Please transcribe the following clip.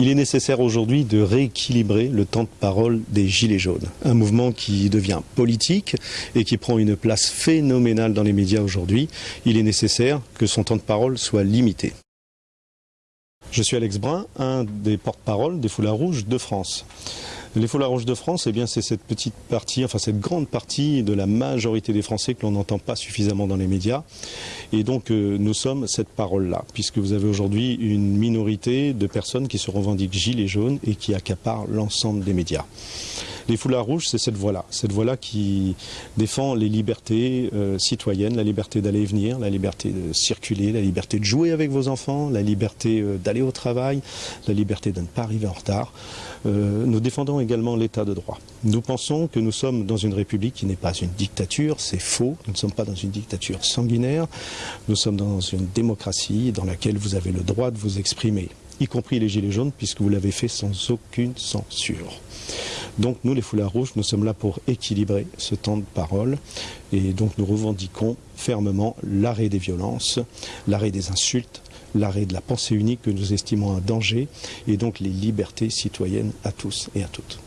Il est nécessaire aujourd'hui de rééquilibrer le temps de parole des Gilets jaunes. Un mouvement qui devient politique et qui prend une place phénoménale dans les médias aujourd'hui. Il est nécessaire que son temps de parole soit limité. Je suis Alex Brun, un des porte-parole des Foulards Rouges de France. Les Foulards Rouges de France, eh bien, c'est cette petite partie, enfin cette grande partie de la majorité des Français que l'on n'entend pas suffisamment dans les médias. Et donc, euh, nous sommes cette parole-là, puisque vous avez aujourd'hui une minorité de personnes qui se revendiquent gilets jaunes et qui accaparent l'ensemble des médias. Les foulards rouges, c'est cette voie-là, cette voie-là qui défend les libertés euh, citoyennes, la liberté d'aller et venir, la liberté de circuler, la liberté de jouer avec vos enfants, la liberté euh, d'aller au travail, la liberté de ne pas arriver en retard. Euh, nous défendons également l'état de droit. Nous pensons que nous sommes dans une république qui n'est pas une dictature, c'est faux. Nous ne sommes pas dans une dictature sanguinaire. Nous sommes dans une démocratie dans laquelle vous avez le droit de vous exprimer y compris les Gilets jaunes, puisque vous l'avez fait sans aucune censure. Donc nous, les foulards rouges, nous sommes là pour équilibrer ce temps de parole et donc nous revendiquons fermement l'arrêt des violences, l'arrêt des insultes, l'arrêt de la pensée unique que nous estimons un danger et donc les libertés citoyennes à tous et à toutes.